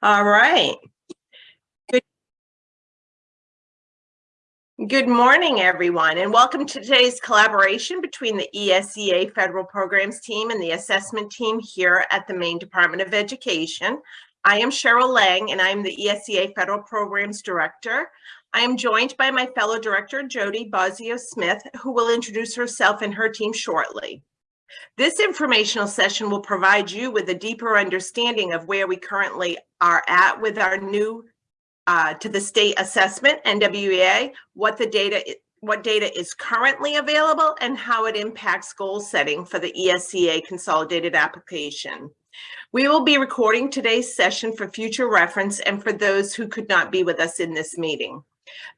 All right. Good. Good morning, everyone, and welcome to today's collaboration between the ESEA Federal Programs Team and the Assessment Team here at the Maine Department of Education. I am Cheryl Lang, and I'm the ESEA Federal Programs Director. I am joined by my fellow director, Jody Bozio Smith, who will introduce herself and her team shortly. This informational session will provide you with a deeper understanding of where we currently are at with our new uh, to the state assessment, NWEA, what the data, what data is currently available and how it impacts goal setting for the ESEA consolidated application. We will be recording today's session for future reference and for those who could not be with us in this meeting.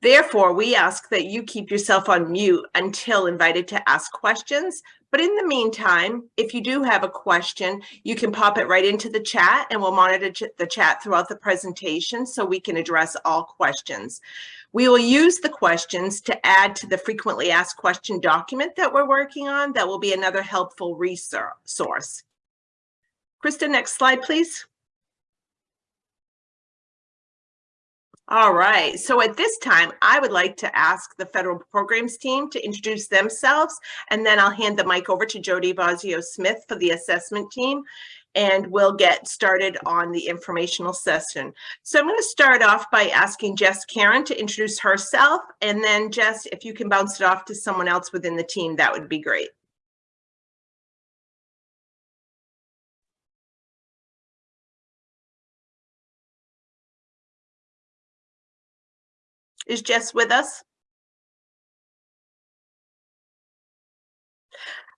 Therefore, we ask that you keep yourself on mute until invited to ask questions. But in the meantime, if you do have a question, you can pop it right into the chat and we'll monitor ch- the chat throughout the presentation so we can address all questions. We will use the questions to add to the frequently asked question document that we're working on. That will be another helpful resource. Krista, next slide, please. All right, so at this time, I would like to ask the federal programs team to introduce themselves, and then I'll hand the mic over to Jody Bozio Smith for the assessment team, and we'll get started on the informational session. So I'm going to start off by asking Jess Karen to introduce herself, and then Jess, if you can bounce it off to someone else within the team, that would be great. Is Jess with us?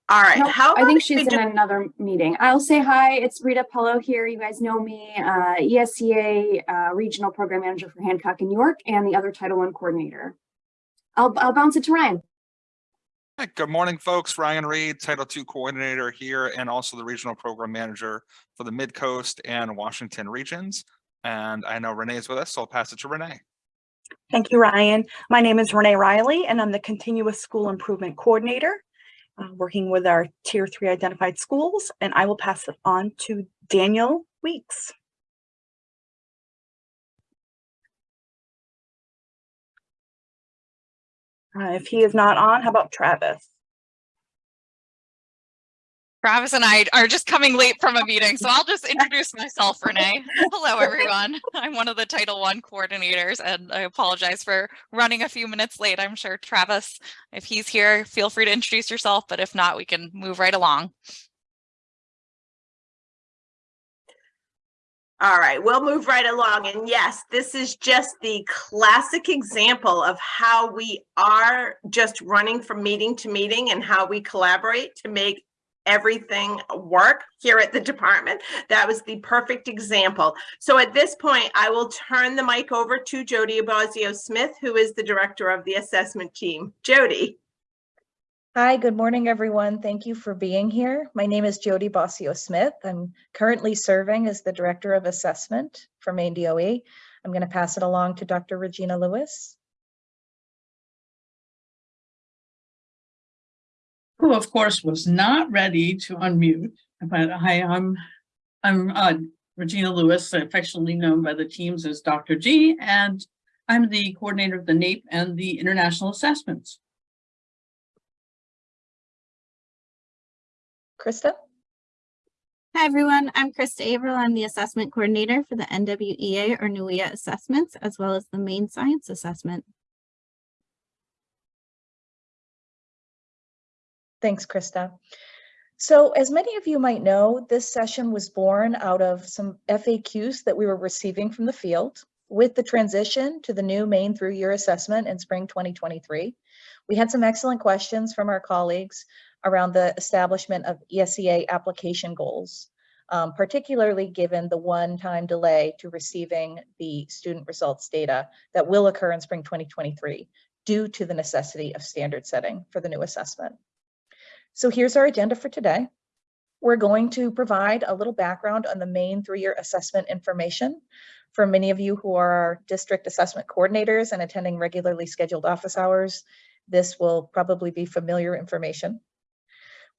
All right, Nope, how I think she's in another meeting. I'll say hi. It's Rita Pello here. You guys know me, uh, ESEA uh, Regional Program Manager for Hancock and York and the other Title I Coordinator. I'll, I'll bounce it to Ryan. Hi, good morning, folks. Ryan Reed, Title II Coordinator here and also the Regional Program Manager for the Mid-Coast and Washington regions. And I know Renee is with us, so I'll pass it to Renee. Thank you, Ryan. My name is Renee Riley, and I'm the Continuous School Improvement Coordinator, uh, working with our Tier 3 identified schools, and I will pass it on to Daniel Weeks. Uh, If he is not on, how about Travis? Travis and I are just coming late from a meeting, so I'll just introduce myself, Renee. Hello, everyone. I'm one of the Title I coordinators, and I apologize for running a few minutes late. I'm sure Travis, if he's here, feel free to introduce yourself, but if not, we can move right along. All right, we'll move right along. And yes, this is just the classic example of how we are just running from meeting to meeting and how we collaborate to make everything work here at the department. That was the perfect example. So at this point, I will turn the mic over to Jody Abazio Smith, who is the director of the assessment team. Jody. Hi, good morning, everyone. Thank you for being here. My name is Jody Bossio Smith. I'm currently serving as the Director of Assessment for Maine DOE. I'm going to pass it along to Dr. Regina Lewis. Who of course was not ready to unmute, but hi, I'm, I'm uh, Regina Lewis, affectionately known by the teams as Dr. G, and I'm the coordinator of the NAEP and the International Assessments. Krista? Hi, everyone. I'm Krista Averill. I'm the assessment coordinator for the NWEA or NUIA assessments, as well as the Maine science assessment. Thanks, Krista. So as many of you might know, this session was born out of some FAQs that we were receiving from the field. With the transition to the new Maine through year assessment in spring 2023, we had some excellent questions from our colleagues around the establishment of ESEA application goals, um, particularly given the one-time delay to receiving the student results data that will occur in spring 2023 due to the necessity of standard setting for the new assessment. So here's our agenda for today. We're going to provide a little background on the Maine through-year assessment information. For many of you who are our district assessment coordinators and attending regularly scheduled office hours, this will probably be familiar information.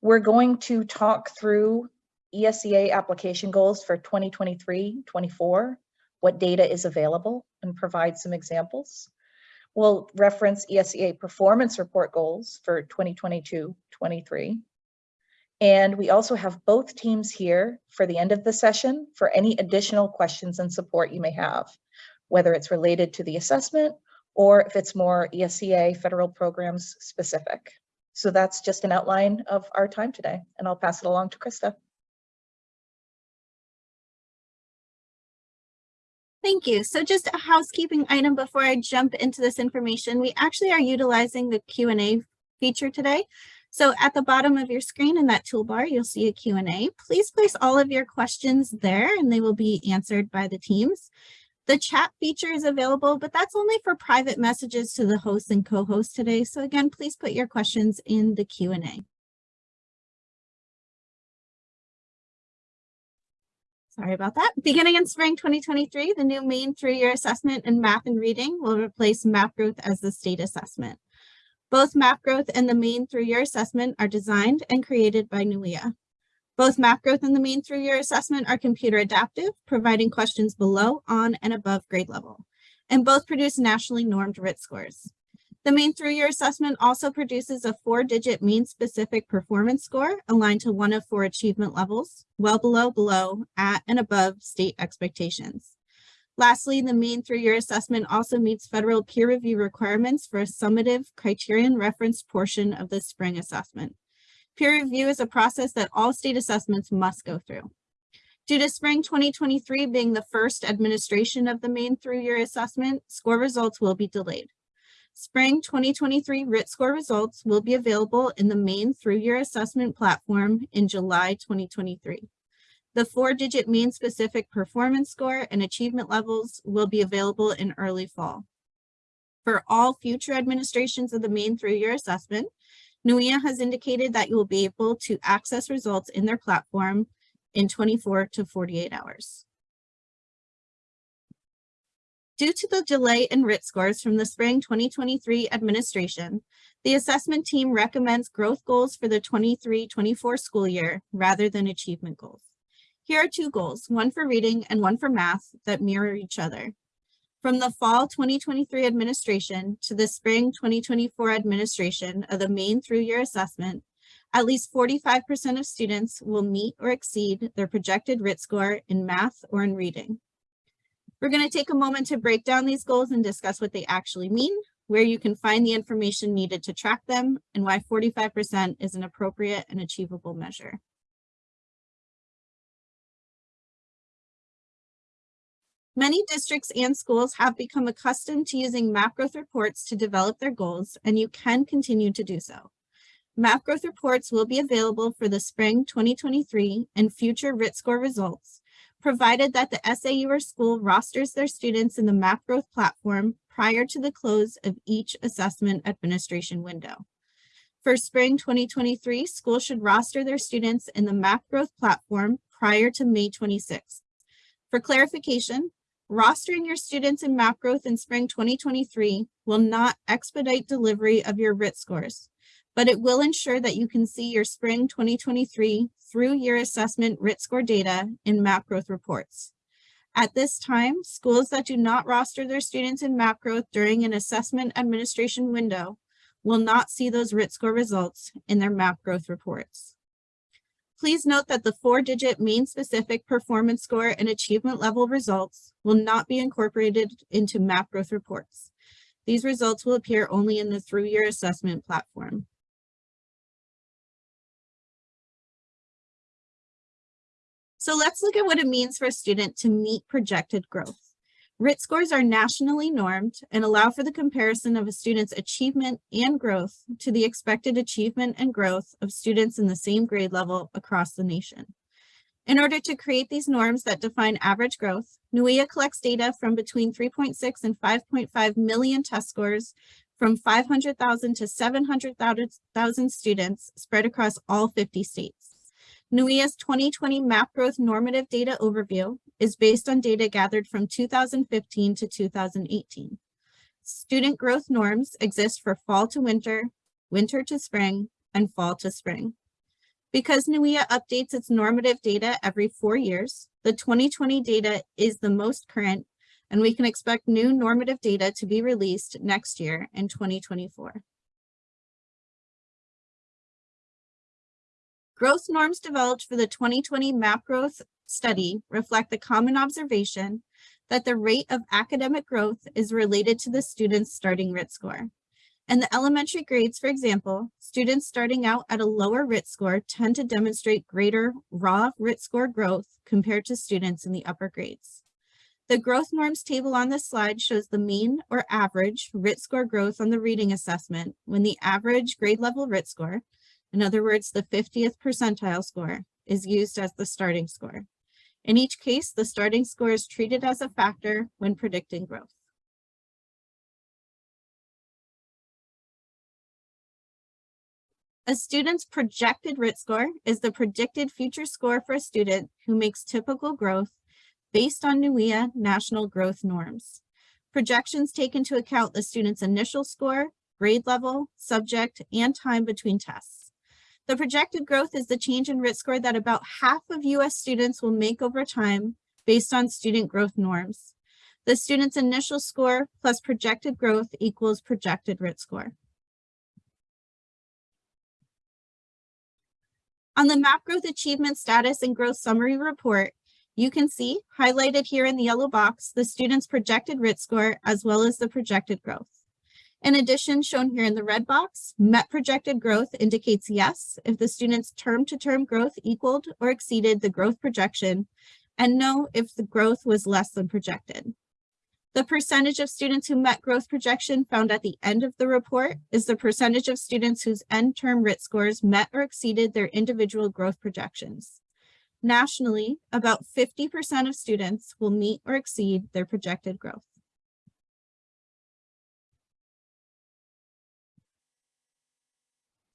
We're going to talk through ESEA application goals for 2023-24, what data is available and provide some examples. We'll reference ESEA performance report goals for 2022-23. And we also have both teams here for the end of the session for any additional questions and support you may have, whether it's related to the assessment or if it's more ESEA federal programs specific. So that's just an outline of our time today, and I'll pass it along to Krista. Thank you. So just a housekeeping item before I jump into this information. We actually are utilizing the Q and A feature today. So at the bottom of your screen in that toolbar, you'll see a Q and A. Please place all of your questions there and they will be answered by the teams. The chat feature is available, but that's only for private messages to the host and co-host today. So again, please put your questions in the Q Sorry about that. Beginning in spring 2023, the new Maine through-year assessment in math and reading will replace map growth as the state assessment. Both map growth and the Maine through-year assessment are designed and created by NUIA. Both map growth and the main three-year assessment are computer adaptive, providing questions below, on, and above grade level, and both produce nationally normed RIT scores. The Maine through-year assessment also produces a four-digit Maine specific performance score aligned to one of four achievement levels, well below, below, at, and above state expectations. Lastly, the Maine through-year assessment also meets federal peer review requirements for a summative criterion reference portion of the spring assessment. Peer review is a process that all state assessments must go through. Due to spring 2023 being the first administration of the Maine through-year assessment, score results will be delayed. Spring 2023 RIT score results will be available in the Maine through-year assessment platform in July 2023. The four-digit Maine specific performance score and achievement levels will be available in early fall. For all future administrations of the Maine through-year assessment, NUIA has indicated that you will be able to access results in their platform in 24 to 48 hours. Due to the delay in RIT scores from the spring 2023 administration, the assessment team recommends growth goals for the 23-24 school year rather than achievement goals. Here are two goals, one for reading and one for math that mirror each other. From the fall 2023 administration to the spring 2024 administration of the Maine through-year assessment, at least 45% of students will meet or exceed their projected RIT score in math or in reading. We're going to take a moment to break down these goals and discuss what they actually mean, where you can find the information needed to track them, and why 45% is an appropriate and achievable measure. Many districts and schools have become accustomed to using map growth reports to develop their goals, and you can continue to do so. Map growth reports will be available for the spring 2023 and future RIT score results, provided that the SAU or school rosters their students in the map growth platform prior to the close of each assessment administration window. For spring 2023, schools should roster their students in the map growth platform prior to May 26th. For clarification, Rostering your students in map growth in spring 2023 will not expedite delivery of your RIT scores, but it will ensure that you can see your spring 2023 through year assessment RIT score data in map growth reports. At this time, schools that do not roster their students in map growth during an assessment administration window will not see those RIT score results in their map growth reports. Please note that the four-digit Maine specific performance score and achievement level results will not be incorporated into map growth reports. These results will appear only in the through year assessment platform. So let's look at what it means for a student to meet projected growth. RIT scores are nationally normed and allow for the comparison of a student's achievement and growth to the expected achievement and growth of students in the same grade level across the nation. In order to create these norms that define average growth, NUIA collects data from between 3.6 and 5.5 million test scores from 500,000 to 700,000 students spread across all 50 states. NUIA's 2020 map growth normative data overview is based on data gathered from 2015 to 2018. Student growth norms exist for fall to winter, winter to spring, and fall to spring. Because NUIA updates its normative data every four years, the 2020 data is the most current and we can expect new normative data to be released next year in 2024. Growth norms developed for the 2020 MAP growth study reflect the common observation that the rate of academic growth is related to the student's starting RIT score. In the elementary grades, for example, students starting out at a lower RIT score tend to demonstrate greater raw RIT score growth compared to students in the upper grades. The growth norms table on this slide shows the mean or average RIT score growth on the reading assessment when the average grade level RIT score, in other words, the 50th percentile score, is used as the starting score. In each case, the starting score is treated as a factor when predicting growth. A student's projected RIT score is the predicted future score for a student who makes typical growth based on NUIA national growth norms. Projections take into account the student's initial score, grade level, subject, and time between tests. The projected growth is the change in RIT score that about half of US students will make over time based on student growth norms. The student's initial score plus projected growth equals projected RIT score. On the MAP growth achievement status and growth summary report, you can see highlighted here in the yellow box, the student's projected RIT score as well as the projected growth. In addition, shown here in the red box, MET projected growth indicates yes if the student's term-to-term -term growth equaled or exceeded the growth projection, and no if the growth was less than projected. The percentage of students who met growth projection found at the end of the report is the percentage of students whose end term RIT scores met or exceeded their individual growth projections. Nationally, about 50% of students will meet or exceed their projected growth.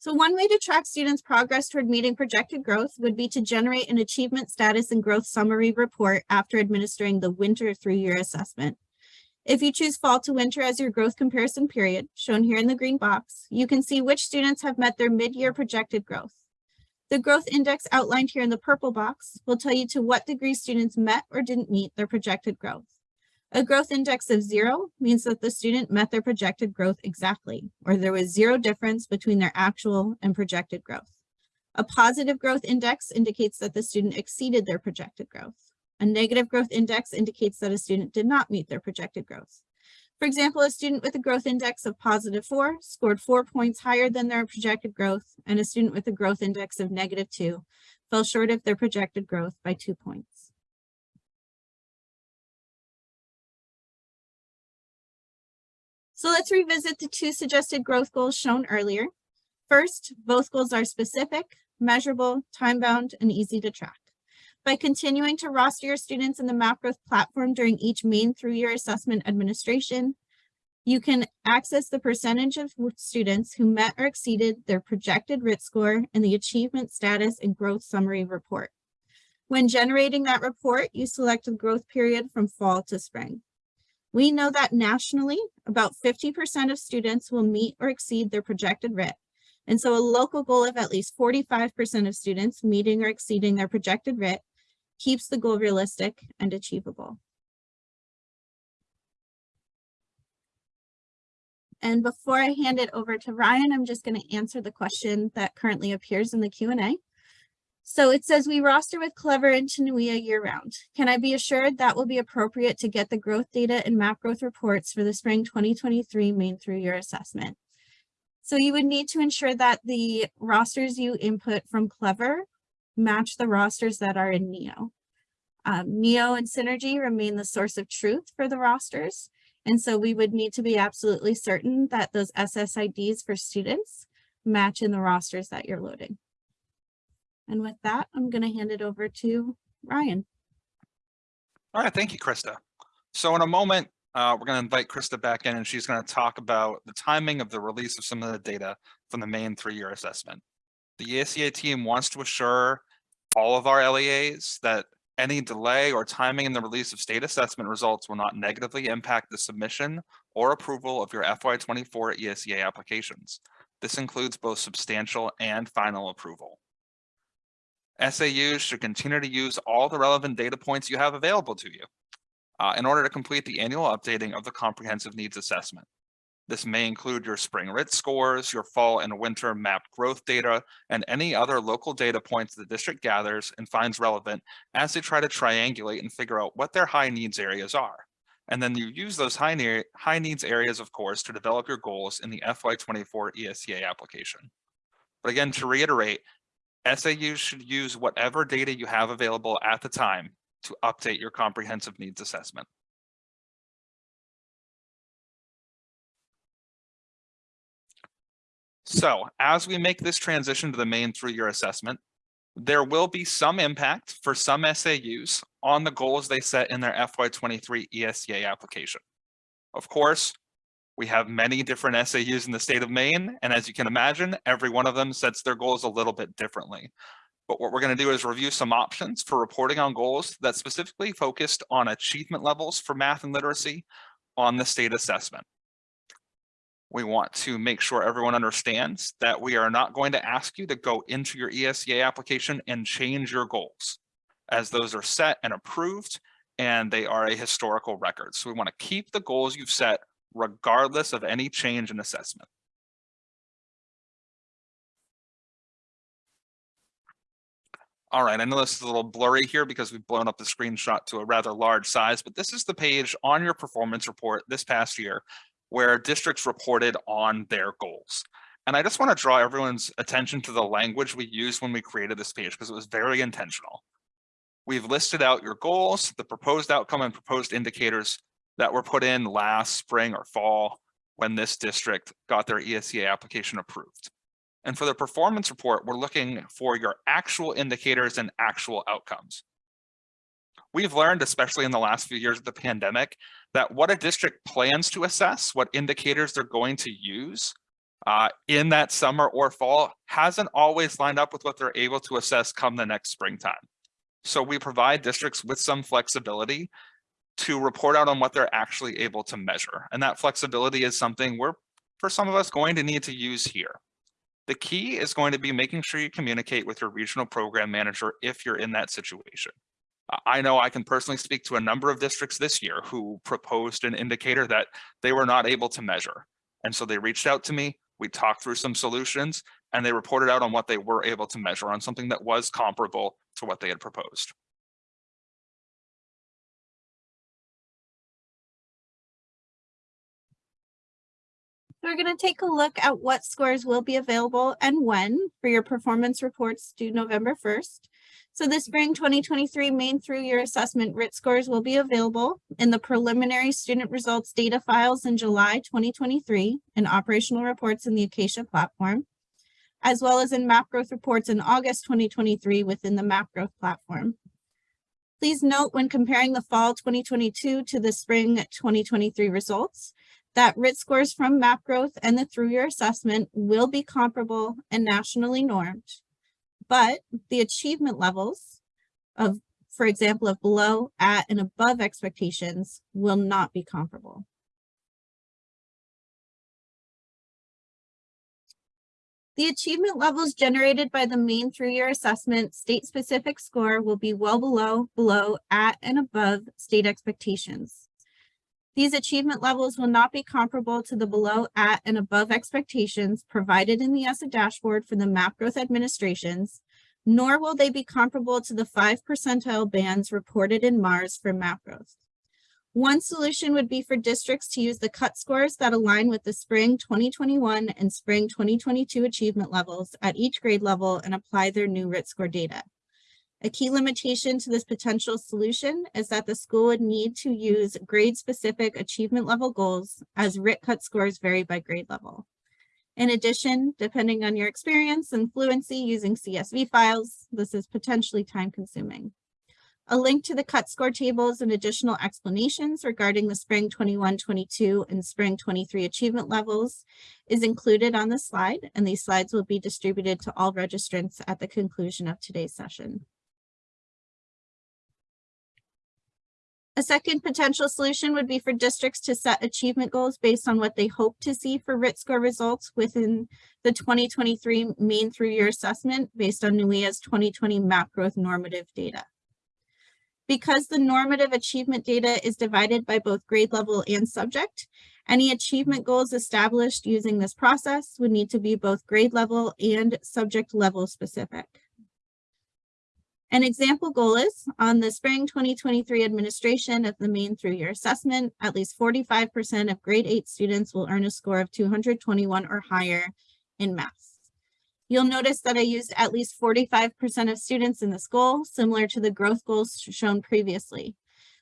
So one way to track students' progress toward meeting projected growth would be to generate an achievement status and growth summary report after administering the winter through-year assessment. If you choose fall to winter as your growth comparison period, shown here in the green box, you can see which students have met their mid-year projected growth. The growth index outlined here in the purple box will tell you to what degree students met or didn't meet their projected growth. A growth index of zero means that the student met their projected growth exactly, or there was zero difference between their actual and projected growth. A positive growth index indicates that the student exceeded their projected growth. A negative growth index indicates that a student did not meet their projected growth. For example, a student with a growth index of positive four scored four points higher than their projected growth, and a student with a growth index of negative two fell short of their projected growth by two points. So let's revisit the two suggested growth goals shown earlier. First, both goals are specific, measurable, time-bound, and easy to track. By continuing to roster your students in the MapGrowth platform during each Maine through-year assessment administration, you can access the percentage of students who met or exceeded their projected RIT score in the achievement status and growth summary report. When generating that report, you select the growth period from fall to spring. We know that nationally, about 50% of students will meet or exceed their projected RIT. And so a local goal of at least 45% of students meeting or exceeding their projected RIT keeps the goal realistic and achievable. And before I hand it over to Ryan, I'm just going to answer the question that currently appears in the Q&A. So it says we roster with Clever and NUIA year round. Can I be assured that will be appropriate to get the growth data and map growth reports for the spring 2023 Maine through year assessment? So you would need to ensure that the rosters you input from Clever match the rosters that are in NEO. Um, NEO and Synergy remain the source of truth for the rosters. And so we would need to be absolutely certain that those SSIDs for students match in the rosters that you're loading. And with that, I'm going to hand it over to Ryan. All right, thank you, Krista. So in a moment, uh, we're going to invite Krista back in and she's going to talk about the timing of the release of some of the data from the Maine through-year assessment. The ESEA team wants to assure all of our LEAs that any delay or timing in the release of state assessment results will not negatively impact the submission or approval of your FY24 ESEA applications. This includes both substantial and final approval. SAUs should continue to use all the relevant data points you have available to you. uh, in order to complete the annual updating of the comprehensive needs assessment. This may include your spring RIT scores, your fall and winter map growth data, and any other local data points the district gathers and finds relevant as they try to triangulate and figure out what their high needs areas are. And then you use those high, ne high needs areas, of course, to develop your goals in the FY24 ESEA application. But again, to reiterate, SAUs should use whatever data you have available at the time to update your comprehensive needs assessment. So as we make this transition to the Maine through-year assessment, there will be some impact for some SAUs on the goals they set in their FY23 ESEA application. Of course, we have many different SAUs in the state of Maine, and as you can imagine, every one of them sets their goals a little bit differently. But what we're going to do is review some options for reporting on goals that specifically focused on achievement levels for math and literacy on the state assessment. We want to make sure everyone understands that we are not going to ask you to go into your ESEA application and change your goals as those are set and approved and they are a historical record. So we want to keep the goals you've set regardless of any change in assessment. All right, I know this is a little blurry here because we've blown up the screenshot to a rather large size, but this is the page on your performance report this past year where districts reported on their goals. And I just want to draw everyone's attention to the language we used when we created this page because it was very intentional. We've listed out your goals, the proposed outcome and proposed indicators that were put in last spring or fall when this district got their ESEA application approved. And for the performance report, we're looking for your actual indicators and actual outcomes. We've learned, especially in the last few years of the pandemic, that what a district plans to assess, what indicators they're going to use uh, in that summer or fall hasn't always lined up with what they're able to assess come the next springtime. So we provide districts with some flexibility to report out on what they're actually able to measure. And that flexibility is something we're, for some of us, going to need to use here. The key is going to be making sure you communicate with your regional program manager if you're in that situation. I know I can personally speak to a number of districts this year who proposed an indicator that they were not able to measure. And so they reached out to me, we talked through some solutions, and they reported out on what they were able to measure on something that was comparable to what they had proposed. We're going to take a look at what scores will be available and when for your performance reports due November 1st. So the spring 2023 Maine through year assessment RIT scores will be available in the preliminary student results data files in July 2023 and operational reports in the Acacia platform, as well as in map growth reports in August 2023 within the map growth platform. Please note when comparing the fall 2022 to the spring 2023 results, that RIT scores from map growth and the through year assessment will be comparable and nationally normed, but the achievement levels of, for example, of below, at, and above expectations will not be comparable. The achievement levels generated by the Maine through year assessment state-specific score will be well below, below, at, and above state expectations. These achievement levels will not be comparable to the below, at, and above expectations provided in the ESSA dashboard for the map growth administrations, nor will they be comparable to the five percentile bands reported in MARS for map growth. One solution would be for districts to use the cut scores that align with the spring 2021 and spring 2022 achievement levels at each grade level and apply their new RIT score data. A key limitation to this potential solution is that the school would need to use grade-specific achievement level goals as RIT cut scores vary by grade level. In addition, depending on your experience and fluency using CSV files, this is potentially time-consuming. A link to the cut score tables and additional explanations regarding the spring 21-22 and spring 23 achievement levels is included on the slide, and these slides will be distributed to all registrants at the conclusion of today's session. A second potential solution would be for districts to set achievement goals based on what they hope to see for RIT score results within the 2023 Maine through year assessment based on NUIA's 2020 map growth normative data. Because the normative achievement data is divided by both grade level and subject, any achievement goals established using this process would need to be both grade level and subject level specific. An example goal is on the spring 2023 administration of the Maine through year assessment, at least 45% of grade eight students will earn a score of 221 or higher in math. You'll notice that I used at least 45% of students in this goal, similar to the growth goals shown previously.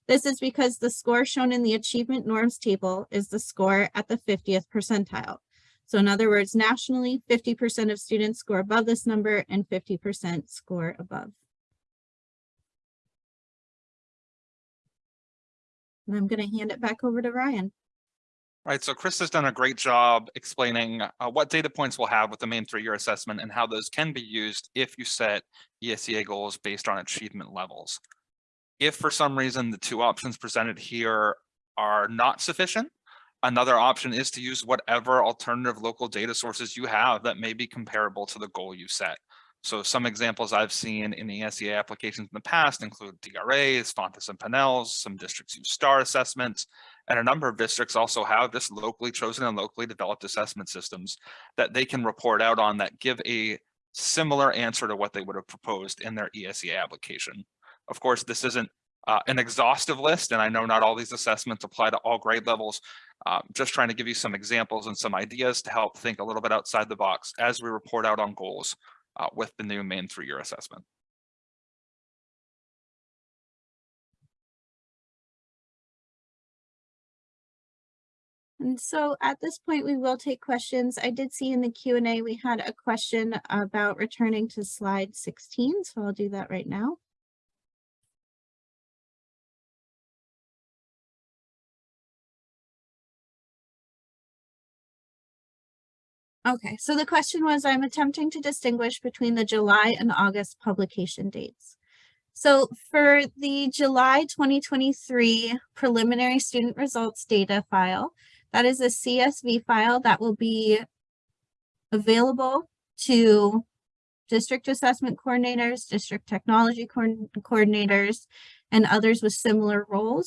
This is because the score shown in the achievement norms table is the score at the 50th percentile. So in other words, nationally, 50% of students score above this number and 50% score above. And I'm going to hand it back over to Ryan. Right, so Chris has done a great job explaining uh, what data points we'll have with the Maine through-year assessment and how those can be used if you set ESEA goals based on achievement levels. If for some reason the two options presented here are not sufficient, another option is to use whatever alternative local data sources you have that may be comparable to the goal you set. So some examples I've seen in the ESEA applications in the past include DRAs, Fountas and Pinnells, some districts use STAR assessments, and a number of districts also have this locally chosen and locally developed assessment systems that they can report out on that give a similar answer to what they would have proposed in their ESEA application. Of course, this isn't uh, an exhaustive list, and I know not all these assessments apply to all grade levels. Uh, just trying to give you some examples and some ideas to help think a little bit outside the box as we report out on goals uh, with the new Maine through-year assessment. And so at this point, we will take questions. I did see in the Q and A, we had a question about returning to slide 16, so I'll do that right now. Okay, so the question was, I'm attempting to distinguish between the July and August publication dates. So for the July 2023 preliminary student results data file, that is a CSV file that will be available to district assessment coordinators, district technology coordin- coordinators, and others with similar roles